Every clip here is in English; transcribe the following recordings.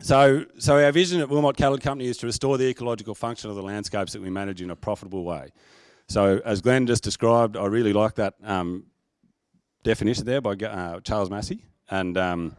So, so our vision at Wilmot Cattle Company is to restore the ecological function of the landscapes that we manage in a profitable way. So as Glenn just described, I really like that um, definition there by uh, Charles Massey. And, um,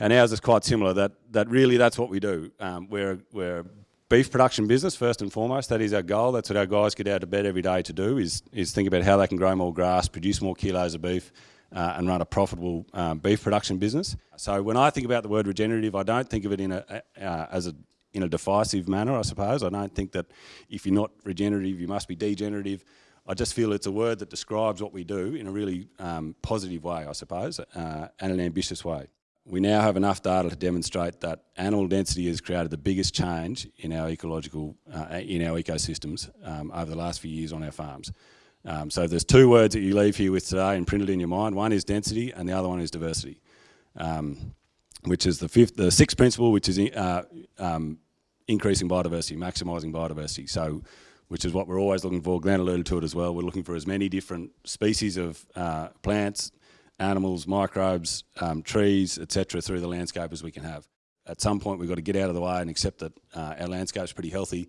and ours is quite similar, that, that really that's what we do. Um, we're, we're a beef production business first and foremost. That is our goal. That's what our guys get out of bed every day to do is, is think about how they can grow more grass, produce more kilos of beef, uh, and run a profitable um, beef production business. So when I think about the word regenerative, I don't think of it in a, uh, as a in a divisive manner, I suppose. I don't think that if you're not regenerative, you must be degenerative. I just feel it's a word that describes what we do in a really um, positive way, I suppose, uh, and an ambitious way. We now have enough data to demonstrate that animal density has created the biggest change in our ecological, uh, in our ecosystems um, over the last few years on our farms. Um, so there's two words that you leave here with today and printed in your mind. One is density and the other one is diversity, um, which is the fifth, the sixth principle, which is uh, um, increasing biodiversity, maximising biodiversity. So, which is what we're always looking for. Glenn alluded to it as well. We're looking for as many different species of uh, plants, animals, microbes, um, trees, etc., through the landscape as we can have. At some point, we've got to get out of the way and accept that uh, our landscape's pretty healthy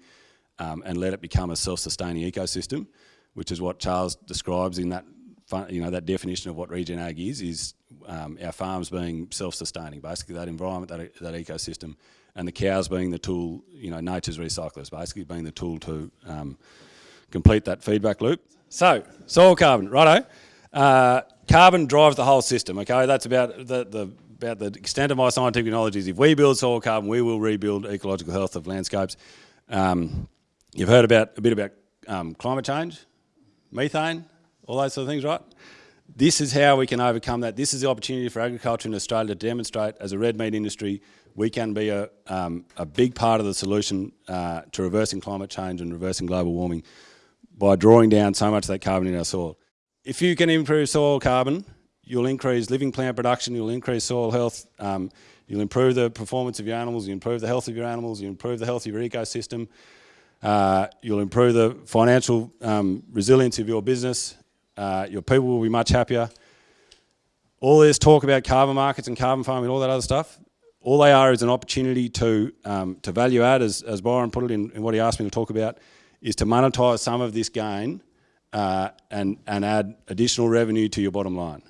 um, and let it become a self-sustaining ecosystem which is what Charles describes in that you know that definition of what regen ag is is um, our farms being self-sustaining basically that environment that, that ecosystem and the cows being the tool you know nature's recyclers basically being the tool to um, complete that feedback loop. So soil carbon righto. Uh, carbon drives the whole system okay? That's about the, the about the extent of my scientific knowledge is if we build soil carbon we will rebuild ecological health of landscapes. Um, you've heard about a bit about um, climate change methane, all those sort of things, right? This is how we can overcome that. This is the opportunity for agriculture in Australia to demonstrate as a red meat industry, we can be a, um, a big part of the solution uh, to reversing climate change and reversing global warming by drawing down so much of that carbon in our soil. If you can improve soil carbon, you'll increase living plant production, you'll increase soil health, um, you'll improve the performance of your animals, you improve the health of your animals, you improve the health of your ecosystem, uh, you'll improve the financial um, resilience of your business. Uh, your people will be much happier. All this talk about carbon markets and carbon farming and all that other stuff, all they are is an opportunity to, um, to value add, as, as Byron put it in, in, what he asked me to talk about, is to monetize some of this gain uh, and, and add additional revenue to your bottom line.